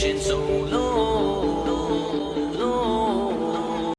patience, oh